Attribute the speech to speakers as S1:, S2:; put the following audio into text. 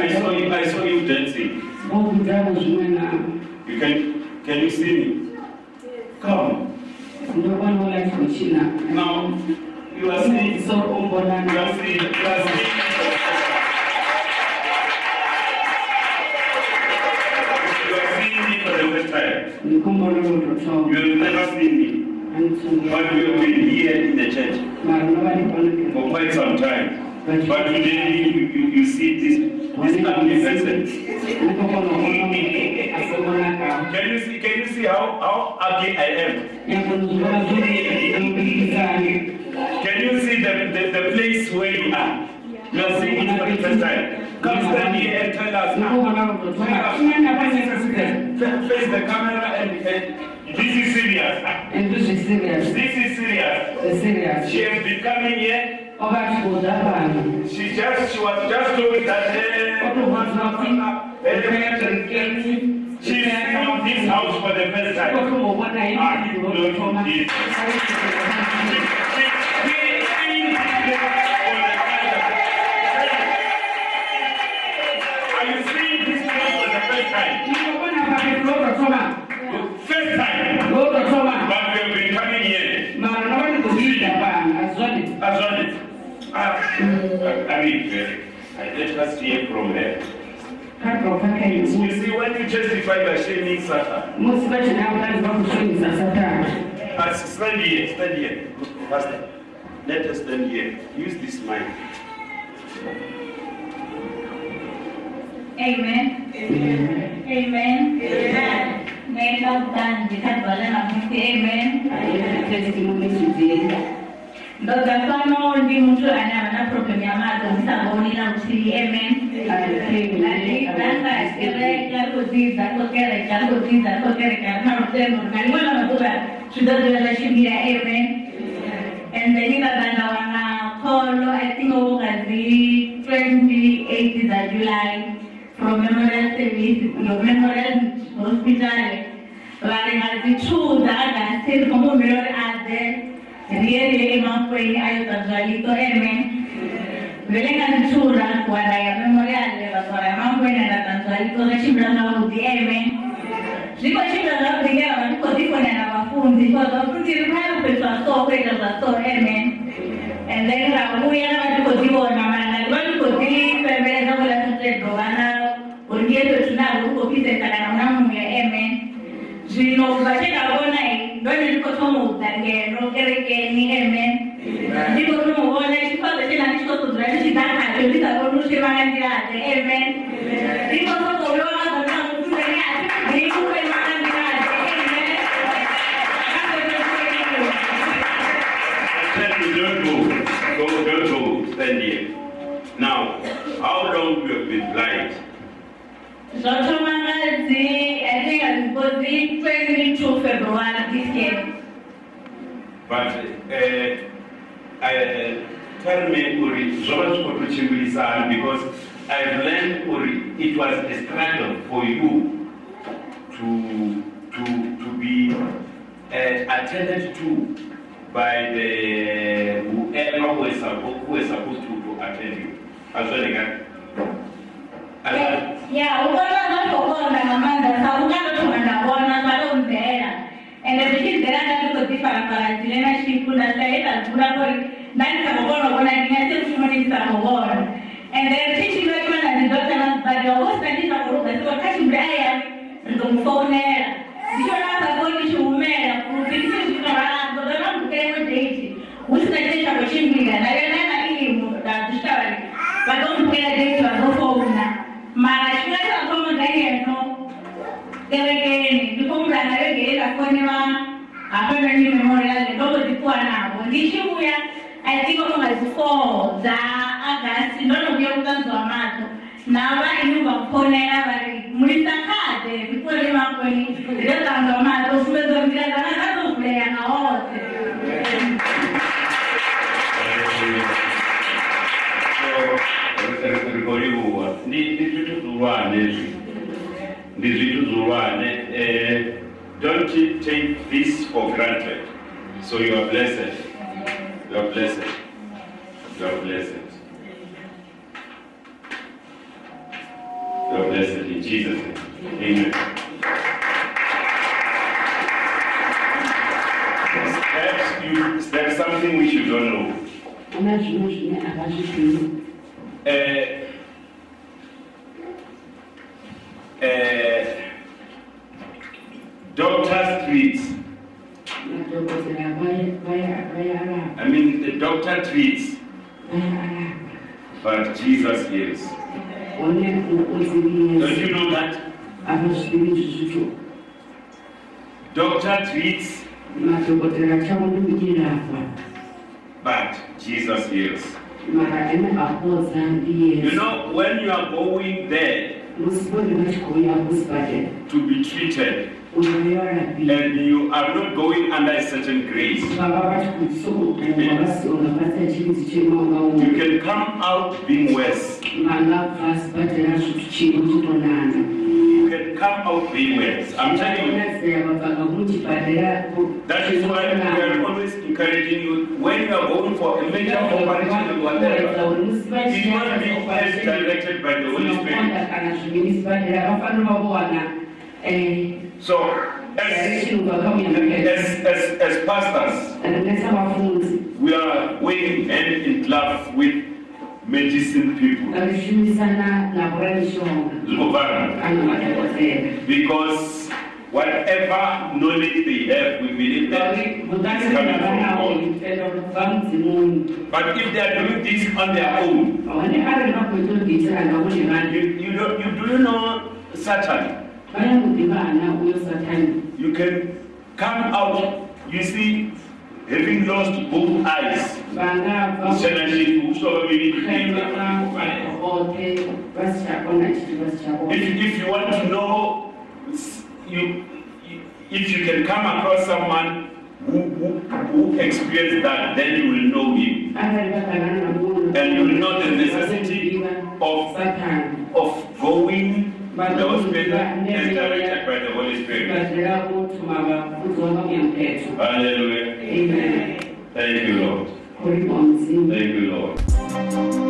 S1: I saw you,
S2: I saw you dancing. You can, can you see me? Come.
S1: ndokwana ulati kuchina. Now,
S2: you are seeing, you are
S1: seeing, you are seeing.
S2: You are seeing me for the first time.
S1: You
S2: have never seen me,
S1: but we have been
S2: here in the church
S1: for
S2: quite some time.
S1: But today, you,
S2: you, you see this, this ugly person.
S1: Ndikokona kuona muntu asibonaka.
S2: Can you see, can you see how, how ugly I am?
S1: Yakunzwa zuri ndikuzane.
S2: Can you see the, the, the place where you are? You are seeing it for the first time. Come stand here and tell us.
S1: Ndikokona kutotsoma. Chimwana panesasika.
S2: Face the camera and, and this is serious.
S1: And this is serious.
S2: This is serious.
S1: It's serious. She
S2: has been coming here.
S1: Wakati kuda pano.
S2: She just she was just told that eh,
S1: she's in this house
S2: for the first time.
S1: Kotombobona Ah, ini no, ndikutoma. this.
S2: Are you seeing this place
S1: for
S2: I mean, uh, I let us hear from her.
S1: Kadro kaka You izi.
S2: see, when you justify by shaming Satan,
S1: Musi bachina abulazi bakushonisa satani.
S2: as stand here, stand here, Pastor. Let us stand here. Use this mic.
S3: Amen. Amen. Nenda utani ndikadwala namuti amen. Los gastos no volví mucho a la porque mi mamá con un
S1: la es que recar
S3: cosita, porque recar cosita, porque recar no usted normal, bueno, no de la chimira de la I think over the 28 of July, from Memorial your Memorial Hospital, where I had the two that I the Rieli Lima fue ayo M. Belén Anchura, Guadalajara Memorial, de Basora Manguena, la Tanzualito de Chimbrana Uti M. Digo Chimbrana Uti M, digo digo en la Bafun, digo dos frutis hermanos, pero a fue el pastor M. En la guerra, muy a la digo digo en mamá, la cual digo digo, pero me dejó la gente robana, porque esto es una grupo que se está ganando M. Si no, va a llegar a ndikozifonera vafundi because vafundi rikayopeswa so kuita zvaso amen and then rauya vatikodziona mana vatikodzipembereza kuda tutedho vana uriyeto tinavo ukopisesa kana muna muya amen zvino vachakaona ndonendikotomuudza ngeno kerekeni amen ndikotomuona chifadza chena ndichikosodzora ndichidhakacho ndisakonushemangandiraze amen ndikosokovewanazanamufuneni ati ndikuemangandiraze amen
S2: Tell me, don't go. Go, don't go. Stand here. Now, how long you have been blind?
S3: Zvotoma ngazi i think hazikozi 22 february this year
S2: But uh, tell me, Uri, because I've learned, Uri, it was a struggle for you to, to, to be uh, attended to by the whoever who is supposed, to, attend you. As well
S3: Yeah, ugonjwa unapokuwa unang'amanda sabuka totunandabona bado mzeera ende zvichi nzera ndatotodzifarafaratirena xikunda xaita dzura kuri ndanisakovonavona ndingase kufundisakovona ende tichinotimana ndidotana zibadiwa wosandisakorogasiko kachimbri aya ndomufounera ndichonakakoni chiumera kuti ndichizvitovara ndodona mbukeemo deiti usina chine chakochimbira nayo nana ilimu dazvitavari vatomupukera deiti vanofoa tulikuwa nao ndishibuya i think omubazi 4 dza agasi ndonovya mutanzi wa mato na vanhu vakuponera vari mulisa khade viponi makwenu ndotanzi wa mato sumedzo nzira dzana dzatovhuleya nawote
S2: rikoliwa ndi zwithu zwihulwane zwi ndi zwithu zwihulwane don't take this for granted so you are blessed you are blessed you are blessed Jesus' name. Amen. Perhaps you, there's something which you don't know.
S1: Ana zvimwe zvine havazvizivi.
S2: Uh,
S1: I
S2: mean, the doctor treats, but Jesus heals.
S1: Don't you
S2: know that? Doctor treats,
S1: Madhokotera chavo ndokuyirapa.
S2: but Jesus heals.
S1: Mara ane apodza You
S2: know, when you are going there
S1: Musipori vachikouya kusipatera.
S2: to be treated.
S1: And
S2: you are not going under a certain grace, you can come out being worse.
S1: You
S2: can come out being worse. I'm telling you.
S1: That is why we are
S2: always encouraging you when you are going for a major operation or whatever,
S1: it must be directed
S2: by the Holy Spirit. So, as,
S1: as,
S2: as, as pastors, we are working hand in glove with medicine people. Because whatever knowledge they have, we believe that
S1: is coming from God.
S2: But if they are doing this on their own, you, you don't, you do know Satan. You can come out, you see, having lost both eyes.
S1: If,
S2: if you want to know, you, if you can come across someone who, who, who experienced that, then you will know him.
S1: And you will know the necessity
S2: of, of going those people by the Holy Spirit. Hallelujah.
S1: Amen.
S2: Thank you, Lord.
S1: Thank
S2: you, Lord.